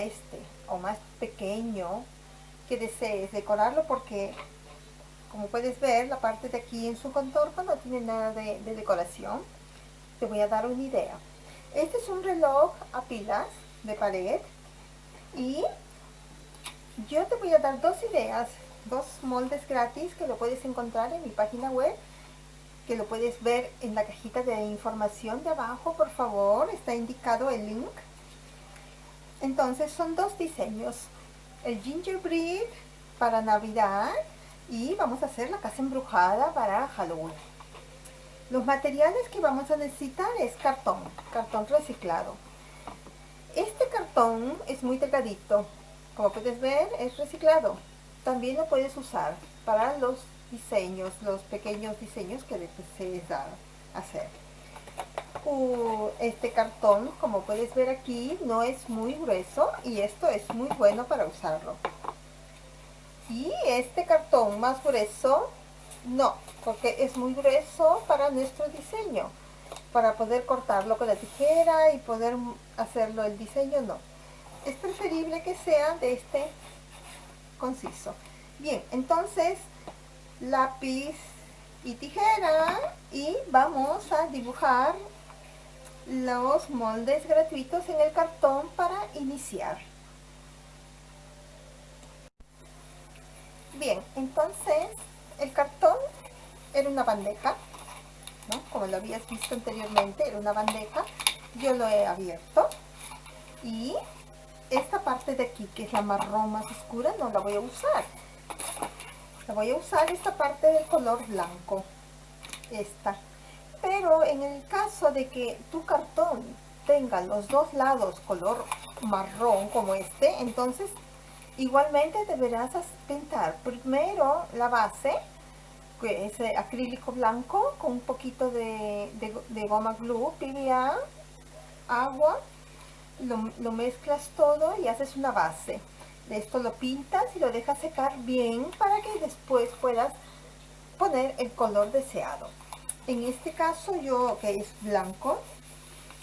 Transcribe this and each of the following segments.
este o más pequeño que desees decorarlo porque como puedes ver la parte de aquí en su contorno no tiene nada de, de decoración. Te voy a dar una idea. Este es un reloj a pilas de pared y yo te voy a dar dos ideas dos moldes gratis que lo puedes encontrar en mi página web que lo puedes ver en la cajita de información de abajo por favor. Está indicado el link entonces son dos diseños. El gingerbread para navidad y vamos a hacer la casa embrujada para Halloween. Los materiales que vamos a necesitar es cartón cartón reciclado. Este cartón es muy delgadito. Como puedes ver es reciclado. También lo puedes usar para los diseños, los pequeños diseños que desees hacer. Este cartón, como puedes ver aquí, no es muy grueso y esto es muy bueno para usarlo. Y este cartón más grueso, no, porque es muy grueso para nuestro diseño. Para poder cortarlo con la tijera y poder hacerlo el diseño, no. Es preferible que sea de este conciso. Bien, entonces lápiz y tijera y vamos a dibujar los moldes gratuitos en el cartón para iniciar. Bien, entonces el cartón era una bandeja, como lo habías visto anteriormente, era una bandeja. Yo lo he abierto y esta parte de aquí, que es la marrón más oscura, no la voy a usar voy a usar esta parte del color blanco esta pero en el caso de que tu cartón tenga los dos lados color marrón como este entonces igualmente deberás pintar primero la base que es acrílico blanco con un poquito de, de, goma glue PVA agua lo, lo mezclas todo y haces una base esto lo pintas y lo dejas secar bien para que después puedas poner el color deseado. En este caso yo, que es blanco,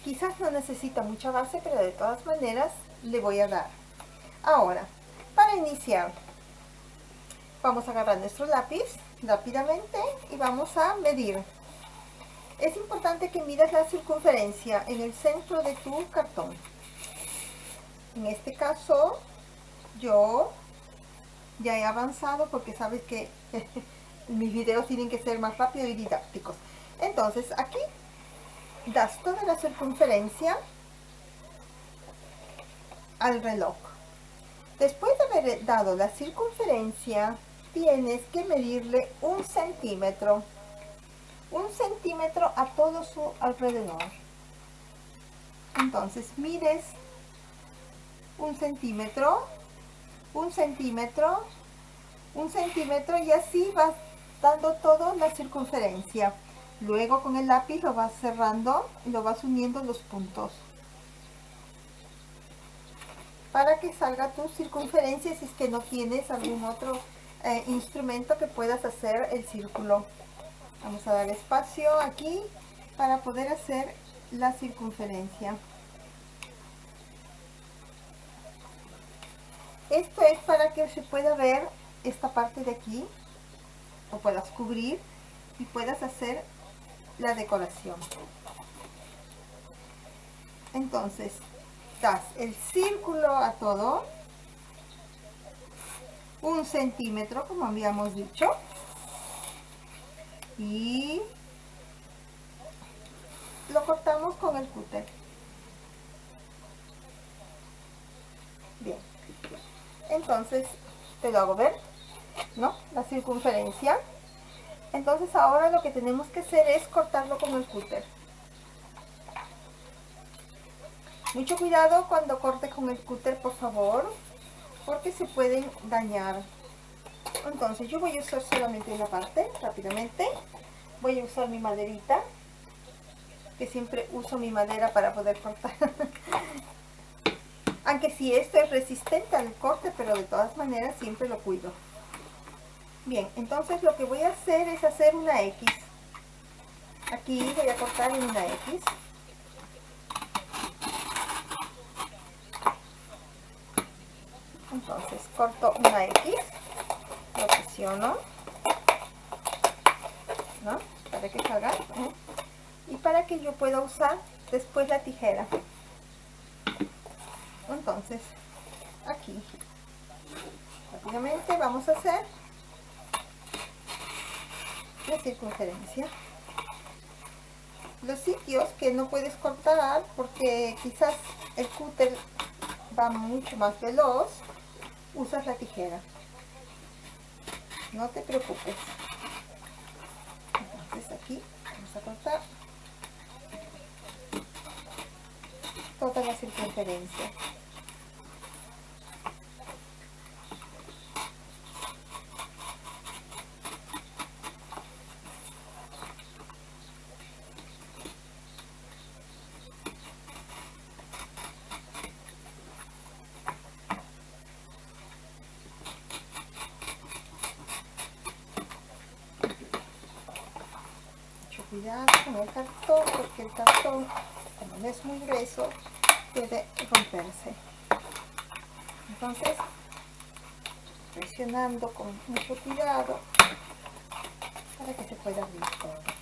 quizás no necesita mucha base, pero de todas maneras le voy a dar. Ahora, para iniciar, vamos a agarrar nuestro lápiz rápidamente y vamos a medir. Es importante que midas la circunferencia en el centro de tu cartón. En este caso yo ya he avanzado porque sabes que mis videos tienen que ser más rápidos y didácticos. Entonces aquí das toda la circunferencia al reloj. Después de haber dado la circunferencia, tienes que medirle un centímetro. Un centímetro a todo su alrededor. Entonces mides un centímetro un centímetro, un centímetro y así vas dando toda la circunferencia. Luego con el lápiz lo vas cerrando y lo vas uniendo los puntos. Para que salga tu circunferencia si es que no tienes algún otro eh, instrumento que puedas hacer el círculo. Vamos a dar espacio aquí para poder hacer la circunferencia. Esto es para que se pueda ver esta parte de aquí, o puedas cubrir y puedas hacer la decoración. Entonces, das el círculo a todo, un centímetro como habíamos dicho, y lo cortamos con el cúter. Bien entonces te lo hago ver ¿no? la circunferencia entonces ahora lo que tenemos que hacer es cortarlo con el cúter. Mucho cuidado cuando corte con el cúter por favor porque se pueden dañar. Entonces yo voy a usar solamente una parte rápidamente. Voy a usar mi maderita que siempre uso mi madera para poder cortar. Aunque si esto es resistente al corte pero de todas maneras siempre lo cuido Bien, entonces lo que voy a hacer es hacer una X. Aquí voy a cortar en una X. Entonces corto una X, lo presiono, ¿no? Para que salga. Y para que yo pueda usar después la tijera. Entonces, aquí, rápidamente vamos a hacer la circunferencia. Los sitios que no puedes cortar porque quizás el cúter va mucho más veloz, usas la tijera. No te preocupes. Entonces aquí vamos a cortar toda la circunferencia. cuidado con el cartón porque el cartón como no es muy grueso puede entonces presionando con mucho cuidado para que se pueda abrir todo.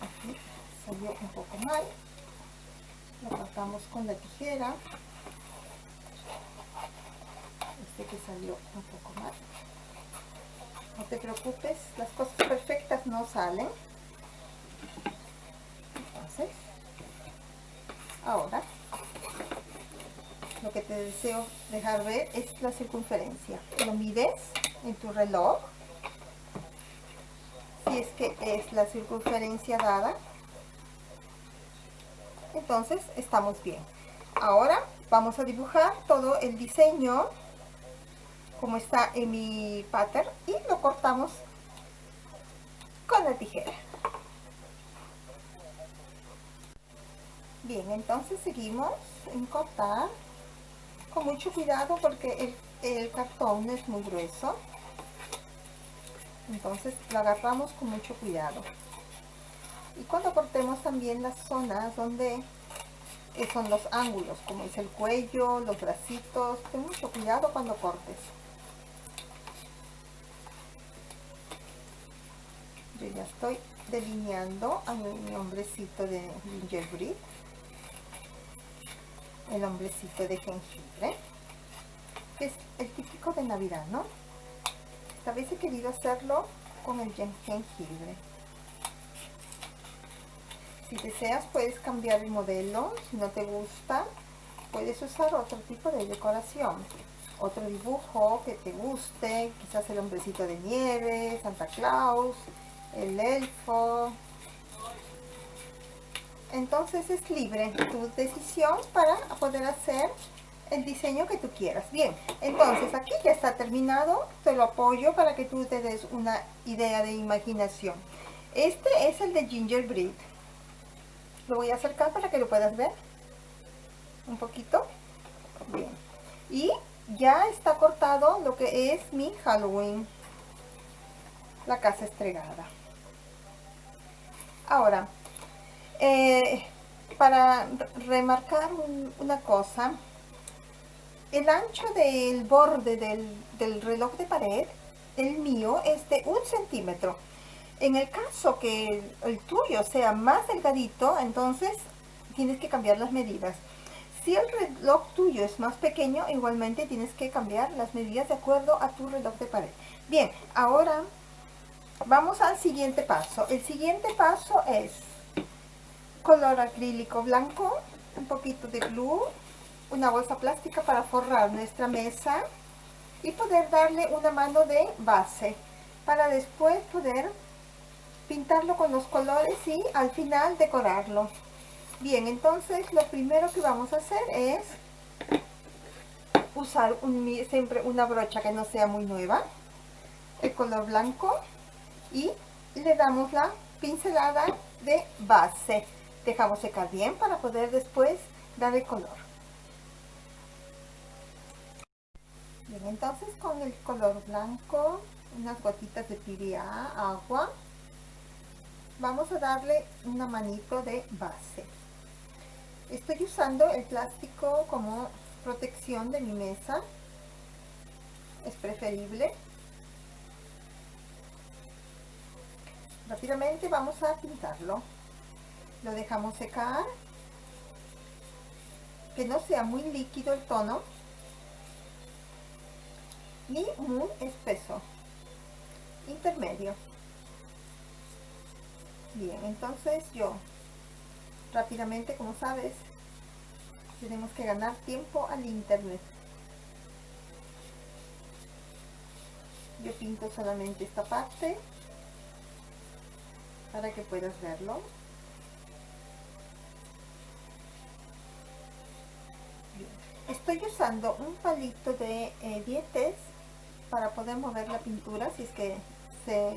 Aquí salió un poco mal. Lo cortamos con la tijera. Este que salió un poco mal. No te preocupes, las cosas perfectas no salen. Entonces, ahora, lo que te deseo dejar ver es la circunferencia. Lo mides en tu reloj, si es que es la circunferencia dada. Entonces, estamos bien. Ahora vamos a dibujar todo el diseño como está en mi pattern y lo cortamos con la tijera bien entonces seguimos en cortar con mucho cuidado porque el, cartón es muy grueso. Entonces lo agarramos con mucho cuidado. Y cuando cortemos también las zonas donde eh, son los ángulos como es el cuello, los bracitos ten mucho cuidado cuando cortes. Yo ya estoy delineando a mi hombrecito de gingerbread el hombrecito de jengibre que es el típico de navidad no esta vez he querido hacerlo con el jengibre. Si deseas puedes cambiar el modelo. Si no te gusta puedes usar otro tipo de decoración. Otro dibujo que te guste quizás el hombrecito de nieve Santa Claus el elfo entonces es libre tu decisión para poder hacer el diseño que tú quieras. Bien entonces aquí ya está terminado. Te lo apoyo para que tú te des una idea de imaginación. Este es el de gingerbread lo voy a acercar para que lo puedas ver un poquito. Bien. Y ya está cortado lo que es mi Halloween. La casa estregada. Ahora, eh, para remarcar una cosa, el ancho del borde del, reloj de pared, el mío, es de un centímetro. En el caso que el, tuyo sea más delgadito, entonces tienes que cambiar las medidas. Si el reloj tuyo es más pequeño, igualmente tienes que cambiar las medidas de acuerdo a tu reloj de pared. Bien, ahora Vamos al siguiente paso. El siguiente paso es color acrílico blanco, un poquito de glue, una bolsa plástica para forrar nuestra mesa y poder darle una mano de base para después poder pintarlo con los colores y al final decorarlo. Bien, entonces lo primero que vamos a hacer es usar siempre una brocha que no sea muy nueva, el color blanco y le damos la pincelada de base dejamos secar bien para poder después darle color Bien, entonces con el color blanco, unas gotitas de PBA, agua, vamos a darle una manito de base. Estoy usando el plástico como protección de mi mesa. Es preferible. Rápidamente vamos a pintarlo. Lo dejamos secar. Que no sea muy líquido el tono. Ni muy espeso. Intermedio. Bien, entonces yo rápidamente, como sabes, tenemos que ganar tiempo al internet. Yo pinto solamente esta parte para que puedas verlo. Estoy usando un palito de eh, dietes para poder mover la pintura si es que se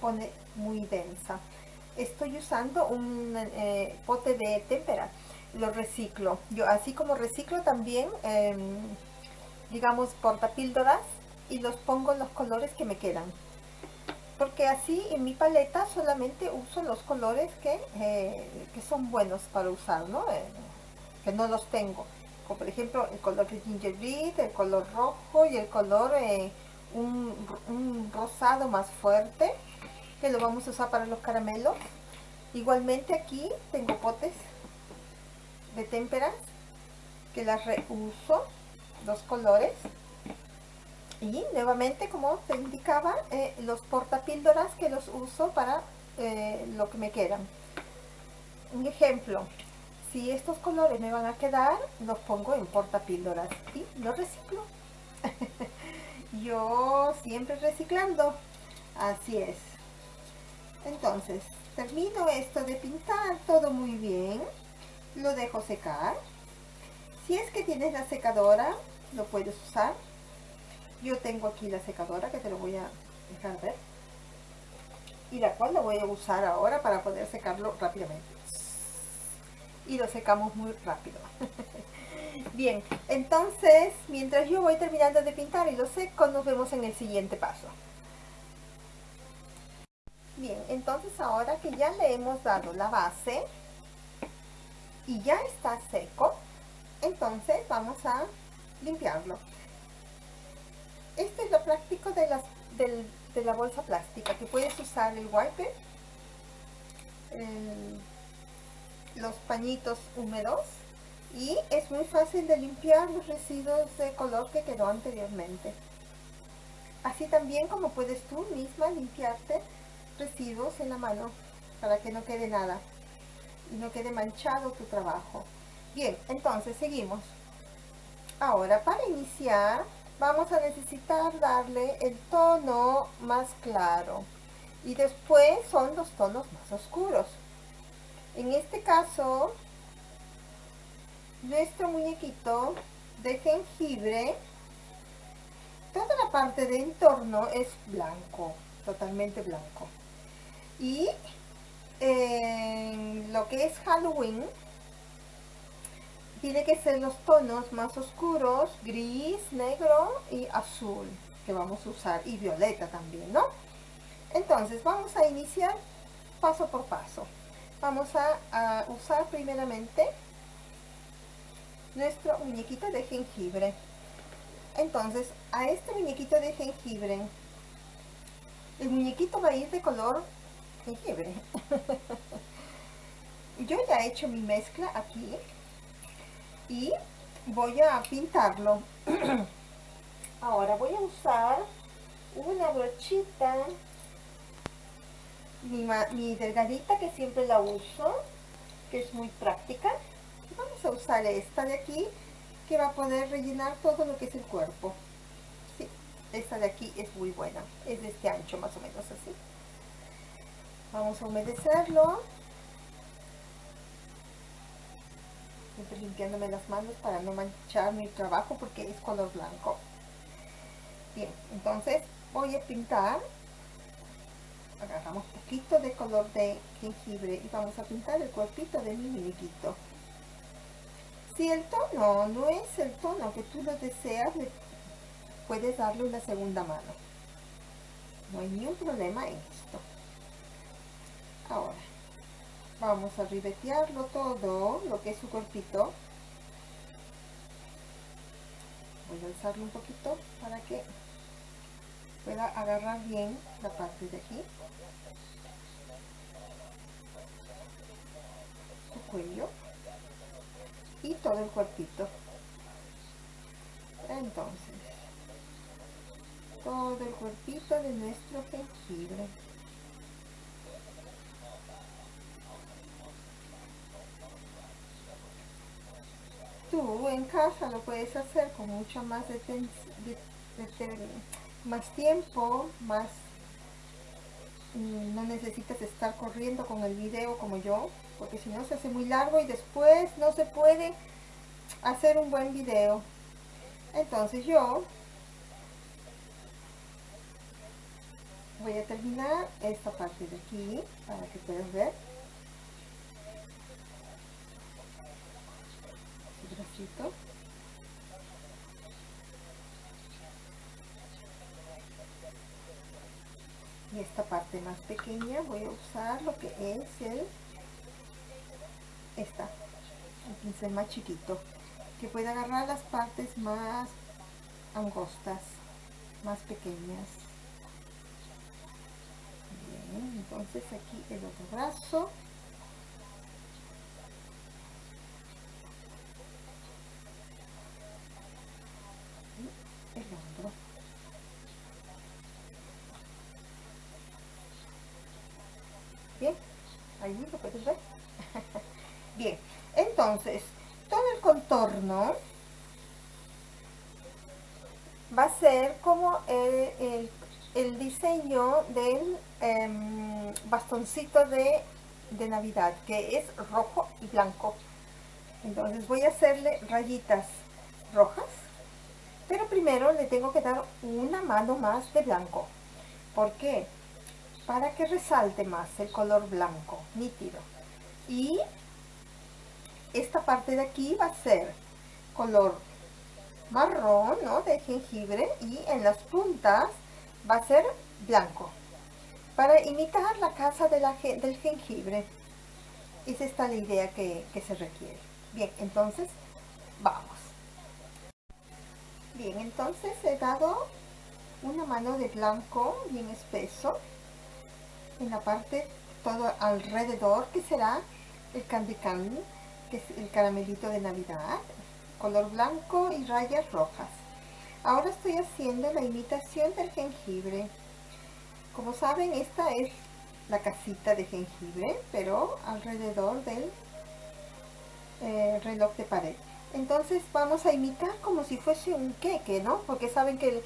pone muy densa. Estoy usando un eh, pote de témpera, lo reciclo. Yo así como reciclo también, eh, digamos, portapíldoras y los pongo en los colores que me quedan. Porque así en mi paleta solamente uso los colores que, eh, que son buenos para usar, ¿no? Eh, que no los tengo. Por ejemplo el color de ginger beet, el color rojo y el color un, un rosado más fuerte que lo vamos a usar para los caramelos. Igualmente aquí tengo potes de témperas que las reuso, dos colores. Y nuevamente, como te indicaba, eh, los portapíldoras que los uso para eh, lo que me quedan. Un ejemplo, si estos colores me van a quedar, los pongo en portapíldoras y los reciclo. Yo siempre reciclando, así es. Entonces, termino esto de pintar todo muy bien. Lo dejo secar. Si es que tienes la secadora, lo puedes usar. Yo tengo aquí la secadora que te lo voy a dejar ver. Y la cual lo voy a usar ahora para poder secarlo rápidamente. Y lo secamos muy rápido. Bien, entonces, mientras yo voy terminando de pintar y lo seco, nos vemos en el siguiente paso. Bien, entonces ahora que ya le hemos dado la base y ya está seco, entonces vamos a limpiarlo. Este es lo práctico de, las, de la bolsa plástica, que puedes usar el wiper, los pañitos húmedos y es muy fácil de limpiar los residuos de color que quedó anteriormente. Así también como puedes tú misma limpiarte residuos en la mano para que no quede nada y no quede manchado tu trabajo. Bien, entonces seguimos. Ahora para iniciar vamos a necesitar darle el tono más claro y después son los tonos más oscuros. En este caso, nuestro muñequito de jengibre, toda la parte de entorno es blanco, totalmente blanco. Y en lo que es Halloween, tiene que ser los tonos más oscuros, gris, negro y azul, que vamos a usar, y violeta también, ¿no? Entonces, vamos a iniciar paso por paso. Vamos a, usar primeramente nuestro muñequito de jengibre. Entonces, a este muñequito de jengibre, el muñequito va a ir de color jengibre. Yo ya he hecho mi mezcla aquí y voy a pintarlo. Ahora voy a usar una brochita, mi, delgadita que siempre la uso, que es muy práctica. Vamos a usar esta de aquí que va a poder rellenar todo lo que es el cuerpo. Sí, esta de aquí es muy buena, es de este ancho más o menos así. Vamos a humedecerlo. Estoy limpiándome las manos para no manchar mi trabajo porque es color blanco. Bien, entonces voy a pintar. Agarramos poquito de color de jengibre y vamos a pintar el cuerpito de mi muñequito. Si el tono no es el tono que tú lo deseas, puedes darle una segunda mano. No hay ningún problema en esto. Ahora, vamos a ribetearlo todo, lo que es su cuerpito. Voy a alzarlo un poquito para que pueda agarrar bien la parte de aquí. Su cuello. Y todo el cuerpito. Entonces, todo el cuerpito de nuestro jengibre. Tú en casa lo puedes hacer con mucho más de, más tiempo, más mm, no necesitas estar corriendo con el video como yo, porque si no se hace muy largo y después no se puede hacer un buen video. Entonces yo voy a terminar esta parte de aquí para que puedas ver y esta parte más pequeña voy a usar lo que es el esta el pincel más chiquito que puede agarrar las partes más angostas más pequeñas. Entonces aquí el otro brazo y el hombro bien ahí lo puedes ver bien entonces todo el contorno va a ser como el, diseño del Em, bastoncito de, de Navidad, que es rojo y blanco. Entonces voy a hacerle rayitas rojas, pero primero le tengo que dar una mano más de blanco. ¿Por qué? Para que resalte más el color blanco, nítido. Y esta parte de aquí va a ser color marrón, ¿no? De jengibre y en las puntas va a ser blanco para imitar la casa del jengibre. Esa está la idea que, se requiere. Bien, entonces, vamos. Bien, entonces he dado una mano de blanco bien espeso en la parte todo alrededor que será el candy que es el caramelito de navidad color blanco y rayas rojas ahora estoy haciendo la imitación del jengibre como saben, esta es la casita de jengibre, pero alrededor del eh, reloj de pared. Entonces vamos a imitar como si fuese un queque, ¿no? Porque saben que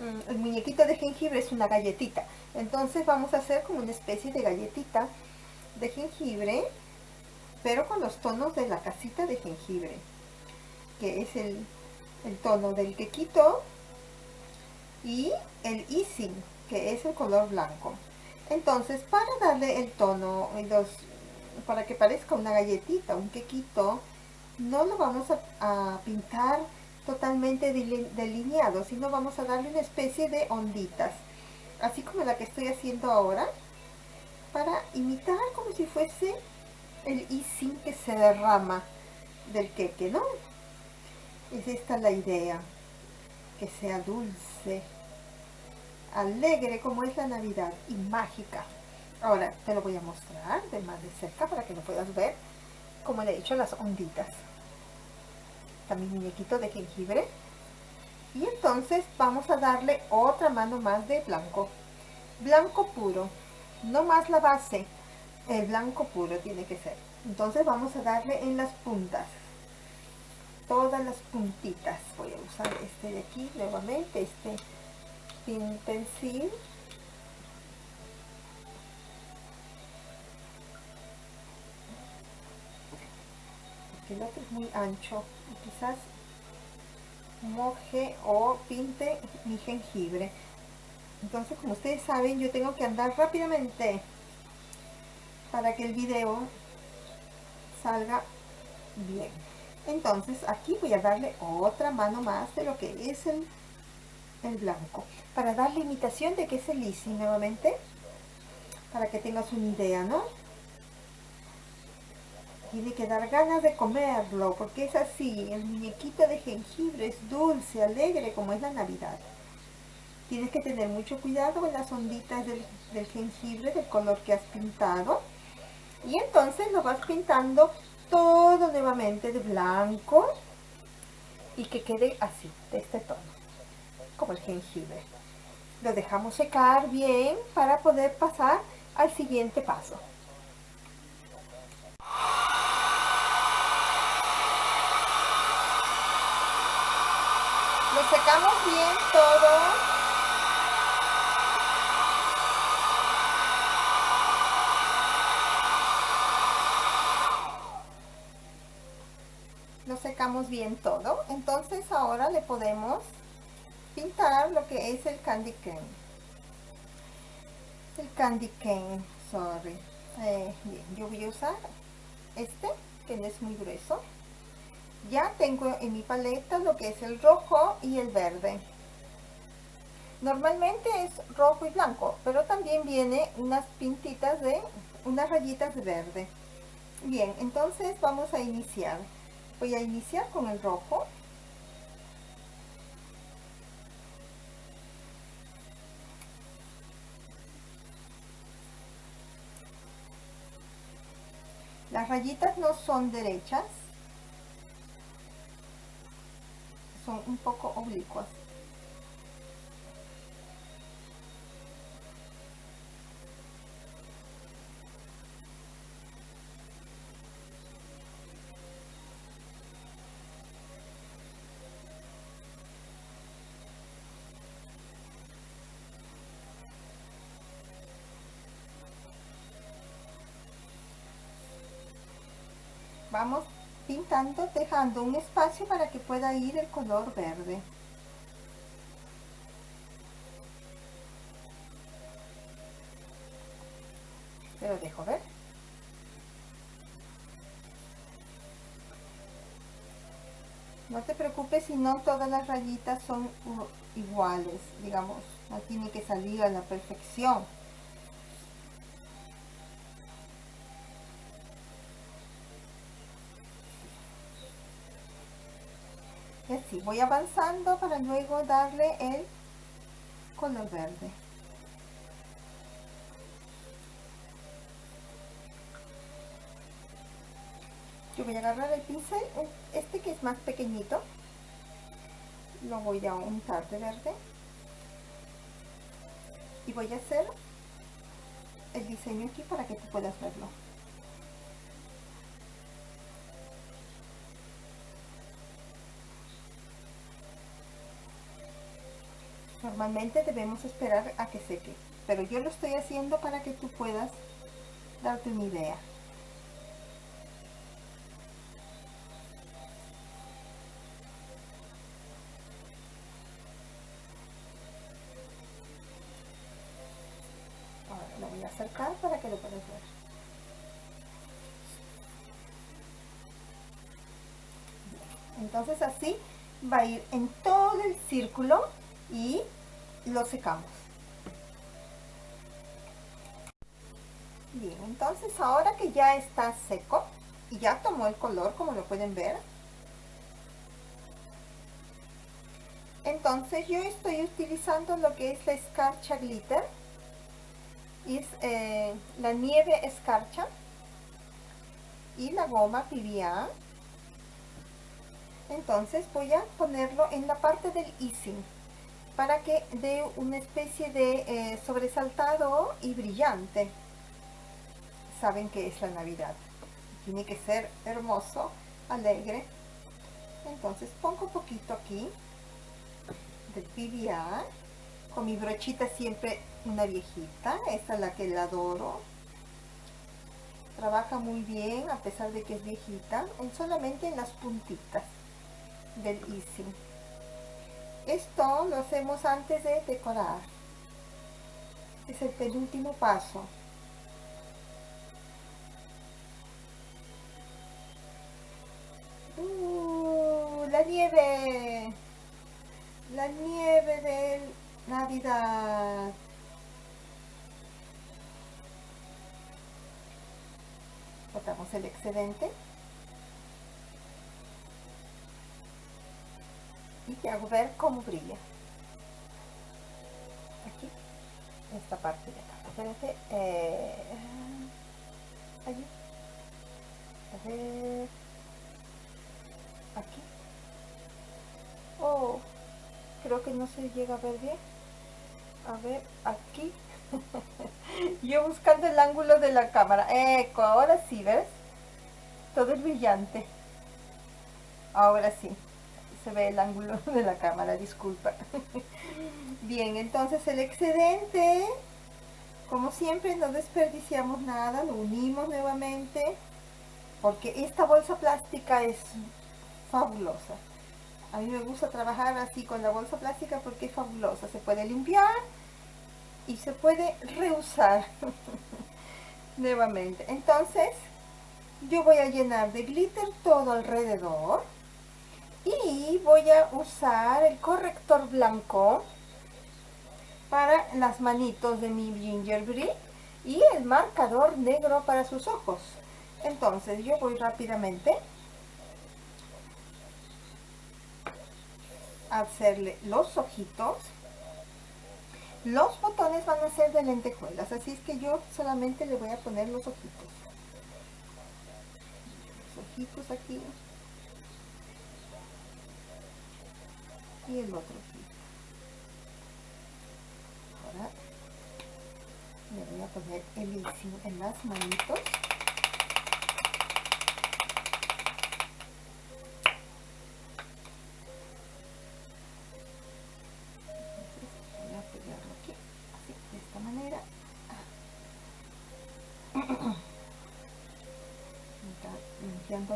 mm, el, muñequito de jengibre es una galletita. Entonces vamos a hacer como una especie de galletita de jengibre, pero con los tonos de la casita de jengibre, que es el, el tono del quequito y el icing, que es el color blanco. Entonces, para darle el tono, para que parezca una galletita, un quequito, no lo vamos a, pintar totalmente delineado, sino vamos a darle una especie de onditas, así como la que estoy haciendo ahora, para imitar como si fuese el icing que se derrama del queque, ¿no? Es esta la idea, que sea dulce alegre como es la Navidad y mágica. Ahora te lo voy a mostrar de más de cerca para que lo puedas ver como le he hecho las onditas. También muñequito de jengibre. Y entonces vamos a darle otra mano más de blanco. Blanco puro, no más la base. El blanco puro tiene que ser. Entonces vamos a darle en las puntas. Todas las puntitas. Voy a usar este de aquí nuevamente, este porque el otro es muy ancho quizás moje o pinte mi jengibre entonces como ustedes saben yo tengo que andar rápidamente para que el video salga bien entonces aquí voy a darle otra mano más de lo que es el el blanco. Para darle imitación de que es el Easy nuevamente. Para que tengas una idea, ¿no? Tiene que dar ganas de comerlo, porque es así. El muñequito de jengibre es dulce, alegre, como es la Navidad. Tienes que tener mucho cuidado con las onditas del, del jengibre, del color que has pintado. Y entonces lo vas pintando todo nuevamente de blanco y que quede así, de este tono, como el jengibre. Lo dejamos secar bien para poder pasar al siguiente paso. Lo secamos bien todo bien todo entonces ahora le podemos pintar lo que es el candy cane. El candy cane sorry. Eh, yo voy a usar este que no es muy grueso. Ya tengo en mi paleta lo que es el rojo y el verde. Normalmente es rojo y blanco pero también viene unas pintitas de unas rayitas de verde. Bien entonces vamos a iniciar voy a iniciar con el rojo. Las rayitas no son derechas. Son un poco oblicuas vamos dejando un espacio para que pueda ir el color verde. Pero dejo ver. No te preocupes si no todas las rayitas son iguales digamos no tiene que salir a la perfección así voy avanzando para luego darle el color verde. Yo voy a agarrar el pincel este que es más pequeñito lo voy a untar de verde y voy a hacer el diseño aquí para que tú puedas verlo Normalmente debemos esperar a que seque, pero yo lo estoy haciendo para que tú puedas darte una idea. Ahora lo voy a acercar para que lo puedas ver. Entonces así va a ir en todo el círculo y lo secamos. Bien, entonces ahora que ya está seco y ya tomó el color como lo pueden ver, entonces yo estoy utilizando lo que es la escarcha glitter, es eh, la nieve escarcha y la goma PVA. Entonces voy a ponerlo en la parte del easing para que dé una especie de eh, sobresaltado y brillante. Saben que es la Navidad. Tiene que ser hermoso, alegre. Entonces pongo un poquito aquí de PBA. Con mi brochita siempre una viejita. Esta es la que la adoro. Trabaja muy bien a pesar de que es viejita. solamente en las puntitas del Easy. Esto lo hacemos antes de decorar. Es el penúltimo paso. Uh, la nieve. la nieve de Navidad. Botamos el excedente. Te hago ver cómo brilla. Aquí, esta parte de acá. Espérate. Eh, allí. A ver. Aquí. Oh, creo que no se llega a ver bien. A ver, aquí. Yo buscando el ángulo de la cámara. Eco, ahora sí, ¿ves? Todo es brillante. Ahora sí. Se ve el ángulo de la cámara, disculpa. Bien, entonces el excedente, como siempre, no desperdiciamos nada. Lo unimos nuevamente. Porque esta bolsa plástica es fabulosa. A mí me gusta trabajar así con la bolsa plástica porque es fabulosa. Se puede limpiar y se puede reusar nuevamente. Entonces, yo voy a llenar de glitter todo alrededor y voy a usar el corrector blanco para las manitos de mi gingerbread y el marcador negro para sus ojos. Entonces, yo voy rápidamente a hacerle los ojitos los botones van a ser de lentejuelas, así es que yo solamente le voy a poner los ojitos. Los ojitos aquí. Y el otro ojito. Ahora le voy a poner el en las manitos.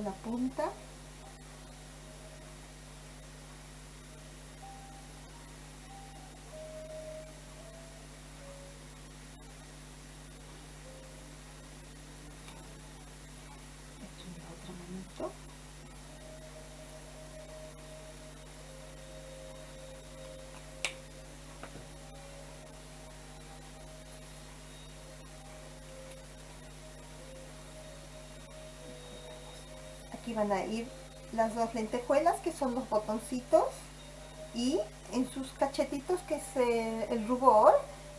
la punta aquí la otra manito aquí van a ir las dos lentejuelas que son los botoncitos y en sus cachetitos que es el rubor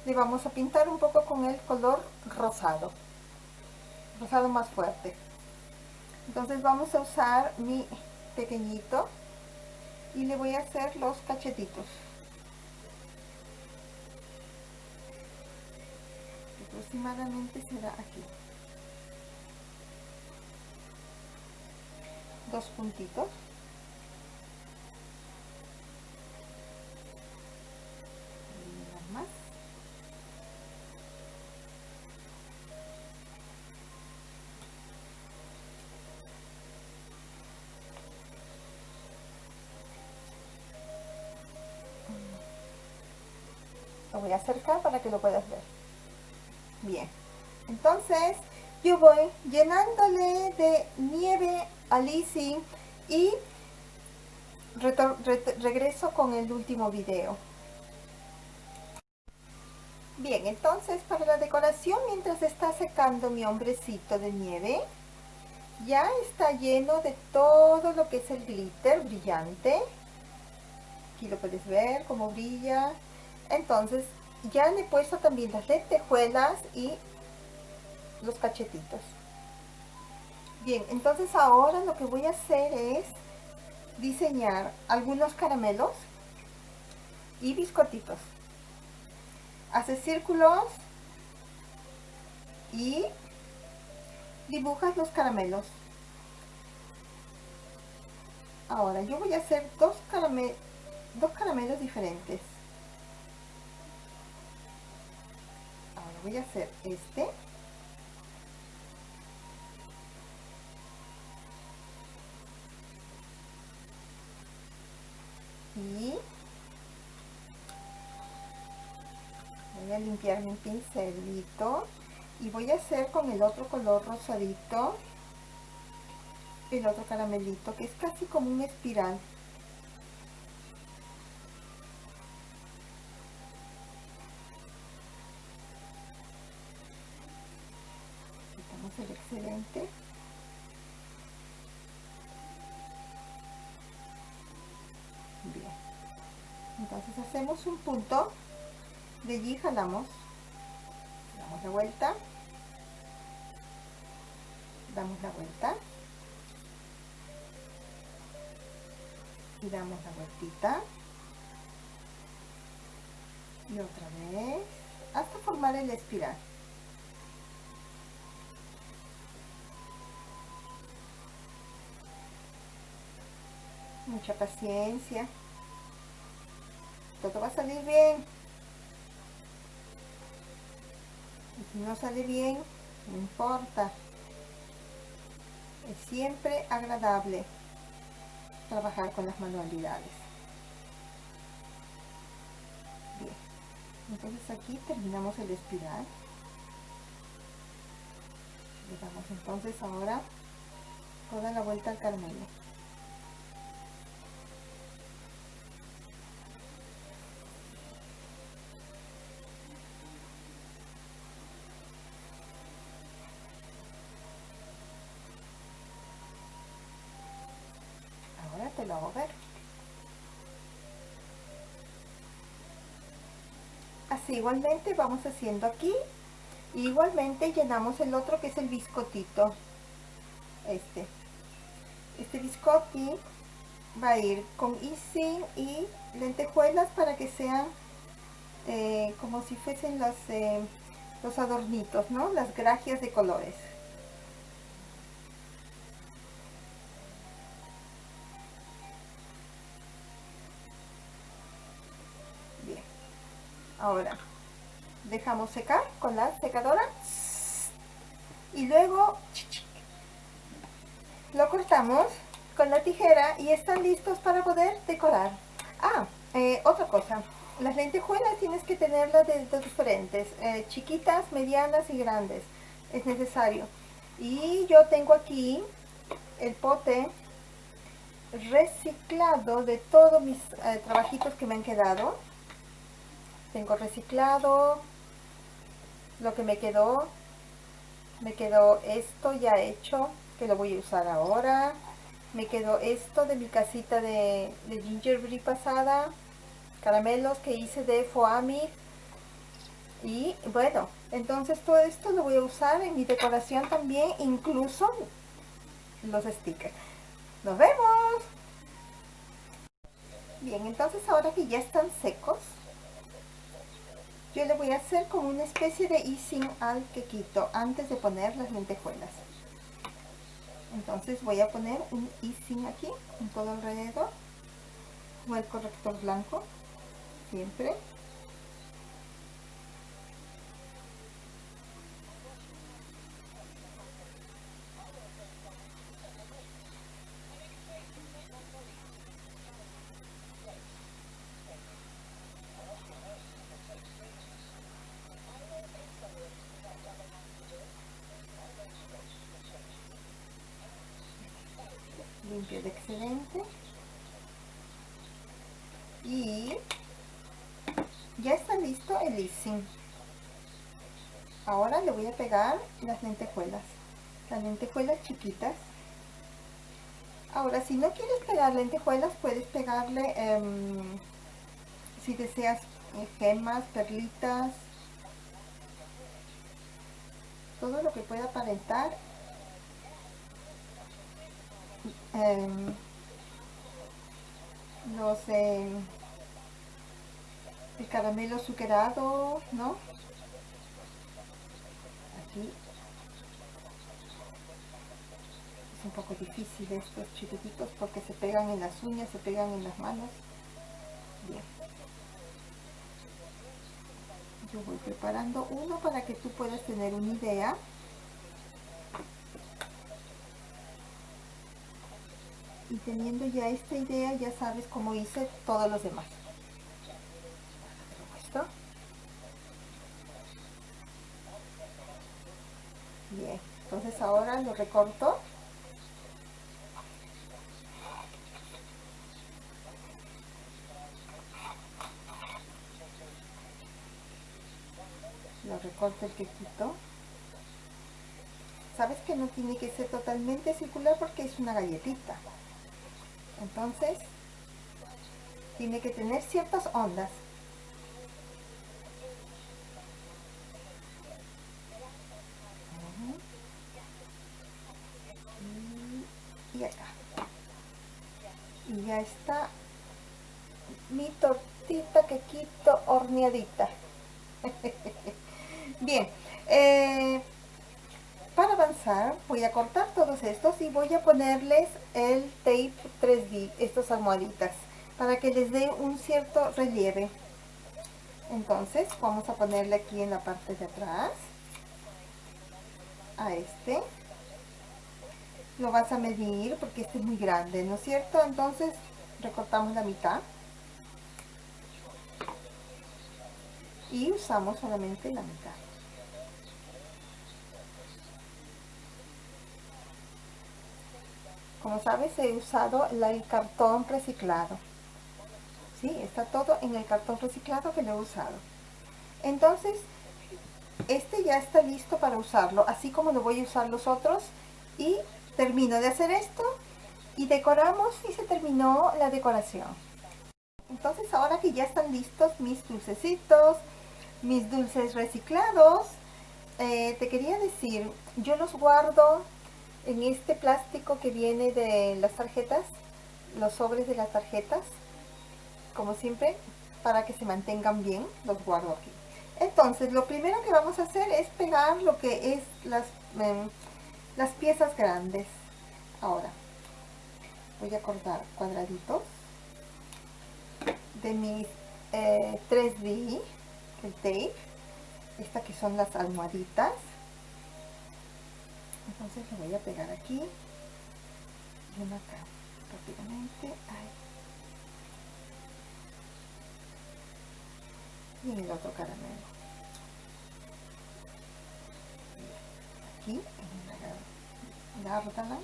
le vamos a pintar un poco con el color rosado. Rosado más fuerte. Entonces vamos a usar mi pequeñito y le voy a hacer los cachetitos. Aproximadamente será aquí dos puntitos. Lo voy a acercar para que lo puedas ver. Bien. Entonces yo voy llenándole de nieve Alice y regreso con el último video. Bien, entonces para la decoración, mientras está secando mi hombrecito de nieve, ya está lleno de todo lo que es el glitter brillante. Aquí lo puedes ver cómo brilla. Entonces ya le he puesto también las lentejuelas y los cachetitos. Bien, entonces ahora lo que voy a hacer es diseñar algunos caramelos y biscotitos. Haces círculos y dibujas los caramelos. Ahora yo voy a hacer dos, dos caramelos diferentes. Ahora voy a hacer este. aquí. Voy a limpiar mi pincelito. Y voy a hacer con el otro color rosadito el otro caramelito que es casi como un espiral. Quitamos el excedente. Hacemos un punto de allí jalamos damos la vuelta damos la vuelta y damos la vueltita y otra vez hasta formar el espiral. Mucha paciencia todo va a salir bien. Y si no sale bien no importa. Es siempre agradable trabajar con las manualidades. Bien. Entonces aquí terminamos el espiral. Le damos entonces ahora toda la vuelta al caramelo te lo hago ver así igualmente vamos haciendo aquí igualmente llenamos el otro que es el biscotito este este biscotti va a ir con icing y lentejuelas para que sean eh, como si fuesen los, eh, los adornitos, ¿no? Las gracias de colores. ahora dejamos secar con la secadora. Y luego lo cortamos con la tijera y están listos para poder decorar. Ah, eh, otra cosa. Las lentejuelas tienes que tenerlas de, diferentes eh, chiquitas, medianas y grandes. Es necesario. Y yo tengo aquí el pote reciclado de todos mis eh, trabajitos que me han quedado. Tengo reciclado lo que me quedó me quedó esto ya hecho que lo voy a usar ahora. Me quedó esto de mi casita de, de gingerbread pasada caramelos que hice de foami. Y bueno entonces todo esto lo voy a usar en mi decoración también incluso los stickers. Nos vemos. Bien entonces ahora que ya están secos yo le voy a hacer como una especie de icing al quequito antes de poner las lentejuelas. Entonces voy a poner un icing aquí en todo alrededor. Con el corrector blanco siempre excedente y ya está listo el icing ahora le voy a pegar las lentejuelas. Las lentejuelas chiquitas. Ahora si no quieres pegar lentejuelas puedes pegarle em, si deseas eh, gemas, perlitas. Todo lo que pueda aparentar Em, los el caramelo azucarado, ¿no? Aquí es un poco difícil estos chiquititos porque se pegan en las uñas, se pegan en las manos. Bien. Yo voy preparando uno para que tú puedas tener una idea teniendo ya esta idea ya sabes cómo hice todos los demás. Bien entonces ahora lo recorto. Lo recorto el quequito sabes que no tiene que ser totalmente circular porque es una galletita. Entonces, tiene que tener ciertas ondas. Y acá. Y ya está mi tortita que quito horneadita. Bien, eh, voy a cortar todos estos y voy a ponerles el tape 3D, estas almohaditas, para que les dé un cierto relieve. Entonces vamos a ponerle aquí en la parte de atrás, a este. Lo vas a medir porque este es muy grande, ¿no es cierto? Entonces recortamos la mitad. Y usamos solamente la mitad. Como sabes, he usado el cartón reciclado. ¿Sí? Está todo en el cartón reciclado que lo he usado. Entonces, este ya está listo para usarlo, así como lo voy a usar los otros. Y termino de hacer esto y decoramos y se terminó la decoración. Entonces, ahora que ya están listos mis dulcecitos, mis dulces reciclados, eh, te quería decir, yo los guardo en este plástico que viene de las tarjetas, los sobres de las tarjetas, como siempre, para que se mantengan bien, los guardo aquí. Entonces, lo primero que vamos a hacer es pegar lo que es las, em, las piezas grandes. Ahora, voy a cortar cuadraditos de mis 3D, eh, el tape, esta que son las almohaditas entonces lo voy a pegar aquí y una acá rápidamente ahí. y el otro caramelo. Aquí en la gárdana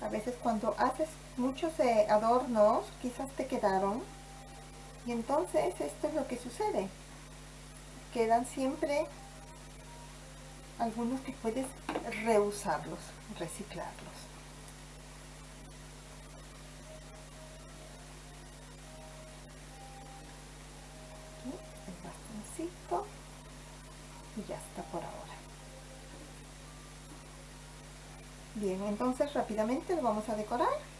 a veces cuando haces muchos eh, adornos quizás te quedaron. Y entonces esto es lo que sucede quedan siempre algunos que puedes reusarlos, reciclarlos. Bastoncito y ya está por ahora. Bien, entonces rápidamente lo vamos a decorar.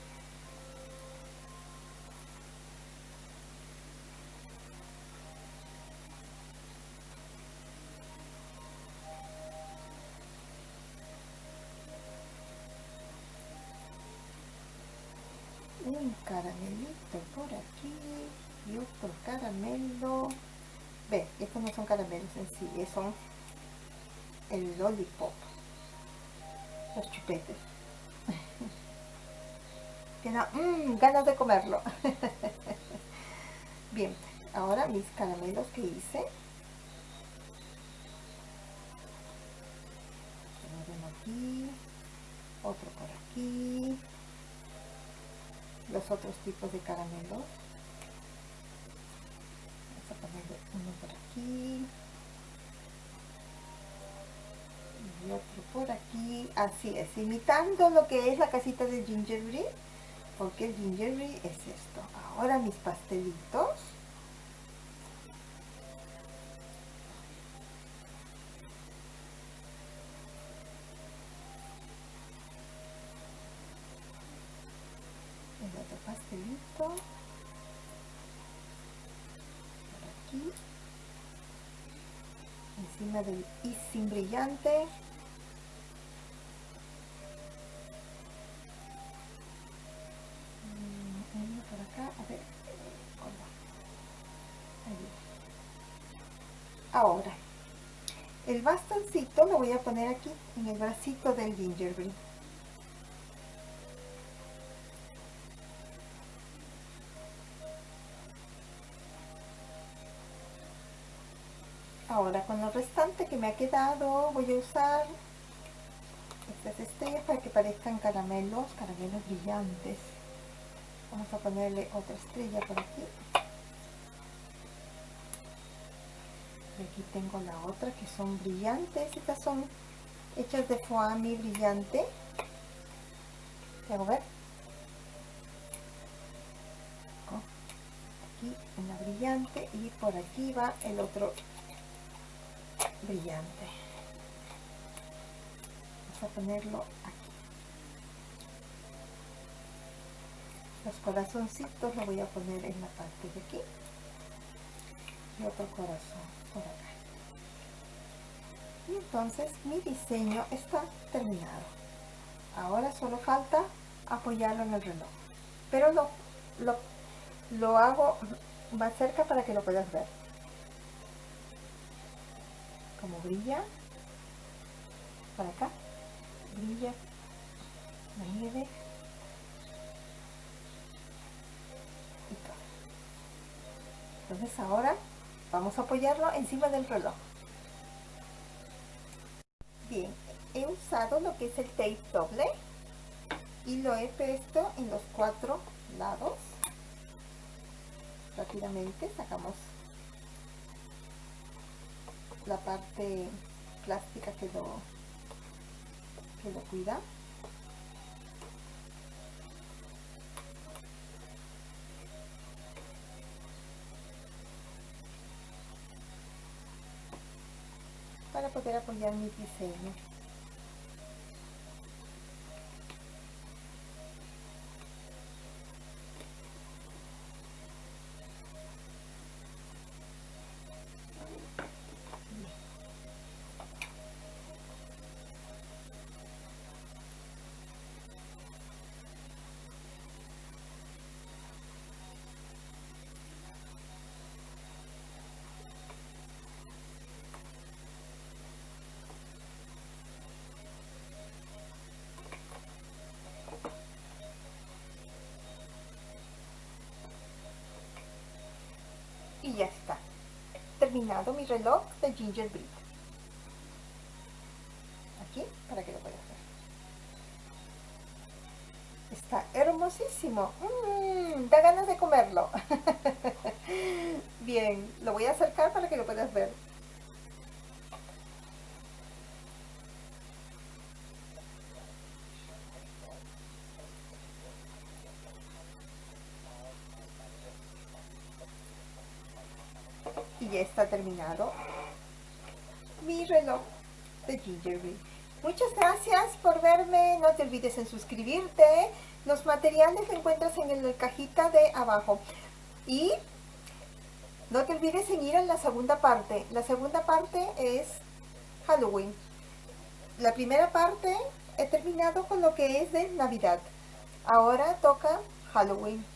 Caramelos en sí, son el lollipop los chupetes. Que mmm, ganas de comerlo. Bien, ahora mis caramelos que hice. Uno aquí otro por aquí. Los otros tipos de caramelos ponerle uno por aquí y otro por aquí. Así es, imitando lo que es la casita de gingerbread porque el gingerbread es esto. Ahora mis pastelitos por aquí del sin brillante. Mm, por acá. A ver ahora el bastoncito lo voy a poner aquí en el bracito del gingerbread Ahora con lo restante que me ha quedado voy a usar estas estrellas para que parezcan caramelos, caramelos brillantes. Vamos a ponerle otra estrella por aquí. Y aquí tengo la otra que son brillantes estas son hechas de foamy brillante a ver aquí una brillante y por aquí va el otro brillante. Vamos a ponerlo aquí. Los corazoncitos lo voy a poner en la parte de aquí y otro corazón por acá. Y entonces mi diseño está terminado. Ahora solo falta apoyarlo en el reloj. Pero lo, lo, lo hago más cerca para que lo puedas ver como brilla. Para acá. Brilla. La nieve. Y todo. Entonces ahora vamos a apoyarlo encima del reloj. Bien he usado lo que es el tape doble y lo he puesto en los cuatro lados. Rápidamente sacamos la parte plástica que lo que lo cuida. Para poder apoyar mi diseño y ya está terminado mi reloj de gingerbread aquí para que lo puedas ver. Está hermosísimo. Mmm, da ganas de comerlo. Bien lo voy a acercar para que lo puedas ver está terminado. Mi reloj de Gingerbread. Muchas gracias por verme, no te olvides en suscribirte, los materiales los encuentras en la cajita de abajo. Y no te olvides en ir a la segunda parte, la segunda parte es Halloween, la primera parte he terminado con lo que es de Navidad, ahora toca Halloween.